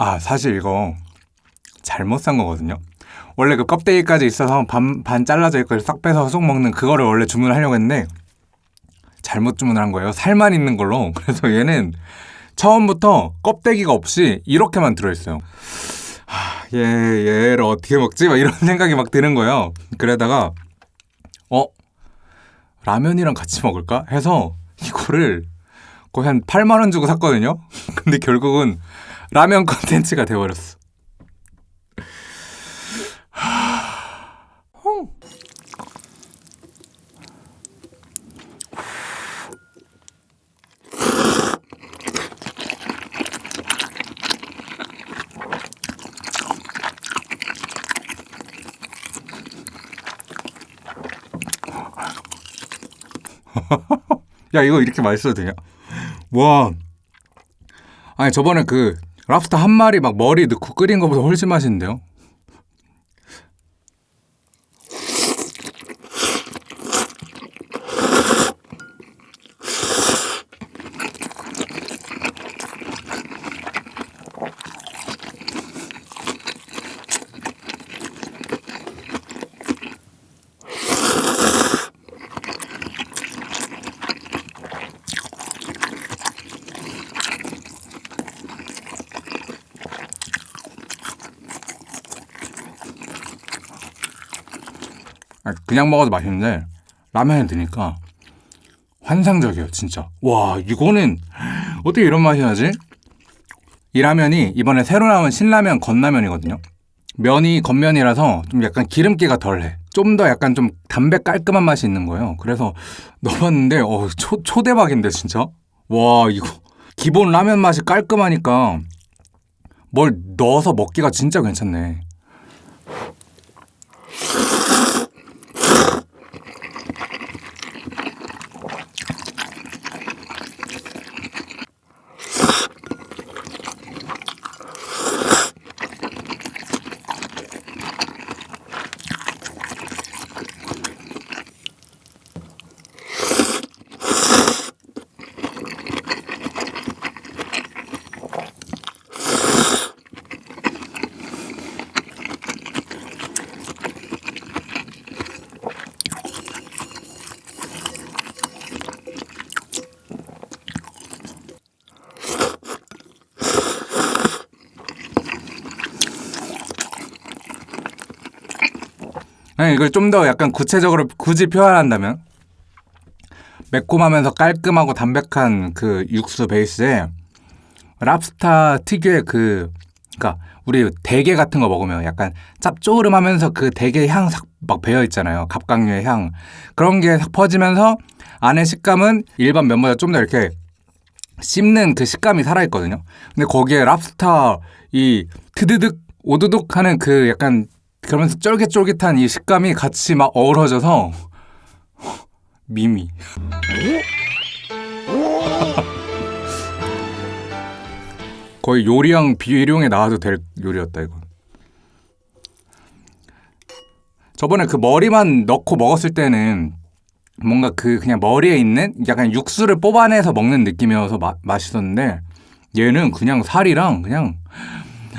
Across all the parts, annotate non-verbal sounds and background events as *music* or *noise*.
아 사실 이거 잘못 산 거거든요 원래 그 껍데기까지 있어서 반, 반 잘라져 있고 싹 빼서 쏙 먹는 그거를 원래 주문하려고 했는데 잘못 주문을 한 거예요 살만 있는 걸로 *laughs* 그래서 얘는 처음부터 껍데기가 없이 이렇게만 들어있어요 하, 얘, 얘를 어떻게 먹지? 막 이런 *laughs* 생각이 막 드는 거예요 그러다가 어? 라면이랑 같이 먹을까? 해서 이거를 거의 한 8만원 주고 샀거든요 *laughs* 근데 결국은 라면 컨텐츠가 돼버렸어 야 이거 이렇게 맛있어도 되냐? 와 아니 저번에 그 랍스터 한 마리 막 머리 넣고 끓인 것보다 훨씬 맛있는데요? 그냥 먹어도 맛있는데 라면에 드니까 환상적이에요 진짜. 와 이거는 어떻게 이런 맛이 나지? 이 라면이 이번에 새로 나온 신라면 건라면이거든요. 면이 겉면이라서 좀 약간 기름기가 덜해. 좀 더 약간 좀 담배 깔끔한 맛이 있는 거예요. 그래서 *laughs* 넣어봤는데 어, 초, 초대박인데 진짜? 와 이거 기본 라면 맛이 깔끔하니까 뭘 넣어서 먹기가 진짜 괜찮네 이걸 좀 더 약간 구체적으로 굳이 표현한다면 매콤하면서 깔끔하고 담백한 그 육수 베이스에 랍스타 특유의 그 그러니까 우리 대게 같은 거 먹으면 약간 짭조름하면서 그 대게 향막 배어 있잖아요. 갑각류의 향 그런 게 싹 퍼지면서 안에 식감은 일반 면보다 좀 더 이렇게 씹는 그 식감이 살아 있거든요. 근데 거기에 랍스타 이 트드득 오두둑 하는 그 약간 그러면서 쫄깃쫄깃한 이 식감이 같이 막 어우러져서 미미. *laughs* 거의 요리형 비룡에 나와도 될 요리였다 이거 저번에 그 머리만 넣고 먹었을 때는 뭔가 그 그냥 머리에 있는 약간 육수를 뽑아내서 먹는 느낌이어서 마, 맛있었는데 얘는 그냥 살이랑 그냥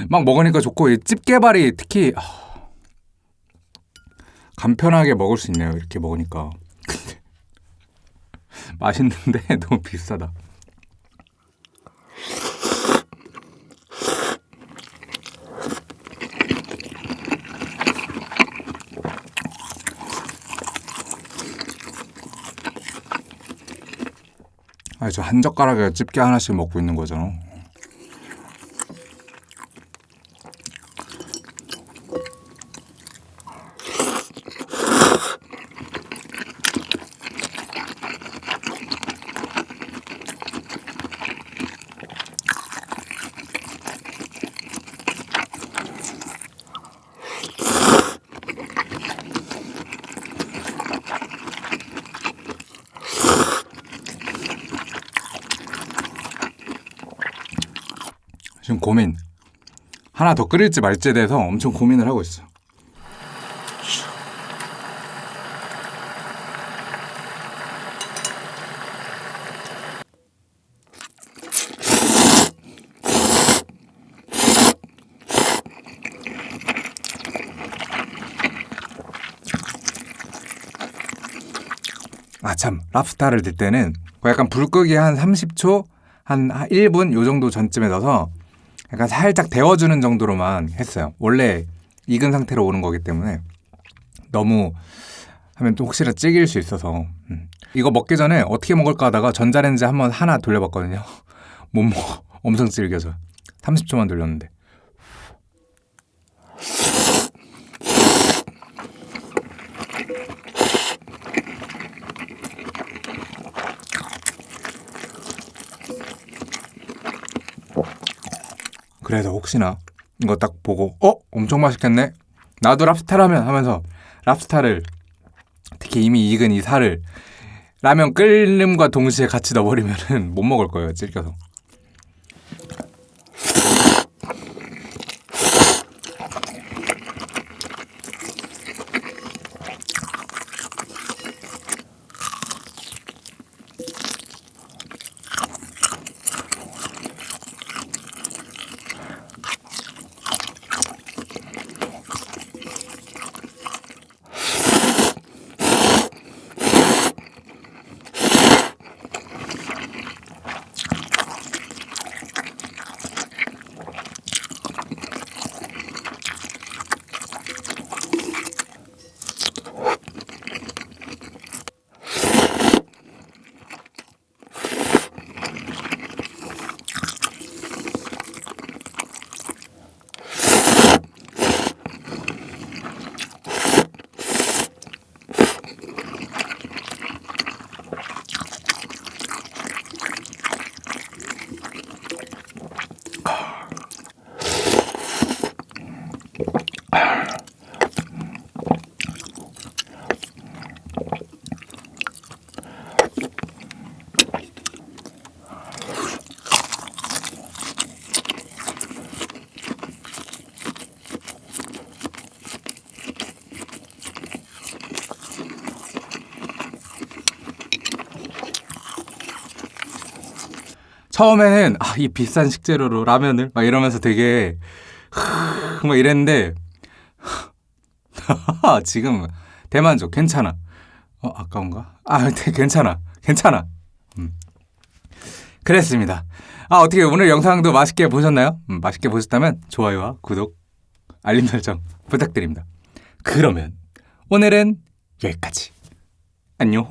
막 먹으니까 좋고 집게발이 특히 간편하게 먹을 수 있네요 이렇게 먹으니까. *laughs* 맛있는데 *laughs* 너무 비싸다. 아니 저 한 젓가락에 집게 하나씩 먹고 있는 거잖아 지금 고민. 하나 더 끓일지 말지에 대해서 엄청 고민을 하고 있어 아참. 랍스타를 들 때는 그 약간 불 끄기 한 30초 한 1분 요 정도 전쯤에 넣어서 약간 살짝 데워주는 정도로만 했어요. 원래 익은 상태로 오는 거기 때문에 너무 하면 또 혹시나 찌길 수 있어서 음. 이거 먹기 전에 어떻게 먹을까 하다가 전자레인지 한번 하나 돌려봤거든요. *laughs* 못 먹어. 엄청 질겨져. 30초만 돌렸는데. 그래서 혹시나 이거 딱 보고 어? 엄청 맛있겠네? 나도 랍스타라면 하면서 랍스타를 특히 이미 익은 이 살을 라면 끓는과 동시에 같이 넣어버리면은 *laughs* 못 먹을 거예요 질겨서 처음에는 아, 이 비싼 식재료로 라면을 막 이러면서 되게 막 이랬는데 *laughs* 지금 대만족 괜찮아. 어 아까운가? 아 *laughs* 네, 괜찮아 괜찮아. 음. 그랬습니다. 아 어떻게 오늘 영상도 맛있게 보셨나요? 음, 맛있게 보셨다면 좋아요와 구독, 알림 설정 부탁드립니다. 그러면 오늘은 여기까지. 안녕.